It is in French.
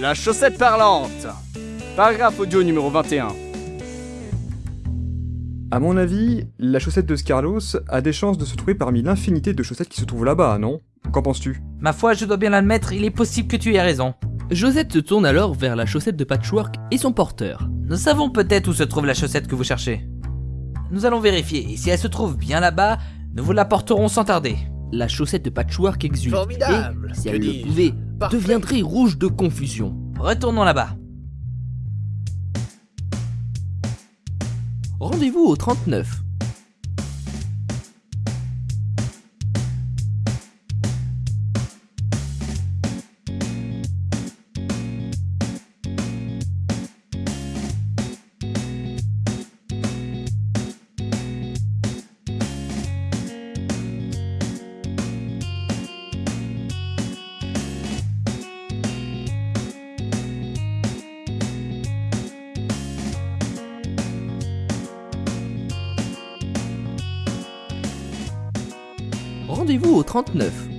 La chaussette parlante Paragraphe audio numéro 21. À mon avis, la chaussette de Scarlos a des chances de se trouver parmi l'infinité de chaussettes qui se trouvent là-bas, non? Qu'en penses-tu? Ma foi, je dois bien l'admettre, il est possible que tu aies raison. Josette se tourne alors vers la chaussette de patchwork et son porteur. Nous savons peut-être où se trouve la chaussette que vous cherchez. Nous allons vérifier, et si elle se trouve bien là-bas, nous vous l'apporterons sans tarder. La chaussette de patchwork exulte Formidable, et, si elle le pouvait, Parfait. deviendrait rouge de confusion. Retournons là-bas. Rendez-vous au 39. Rendez-vous au 39.